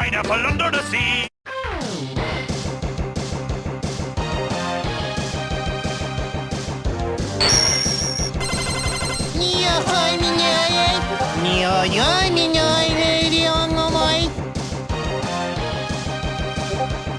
pineapple under the sea. Ні-ой, міняй. Ні-ой-ой.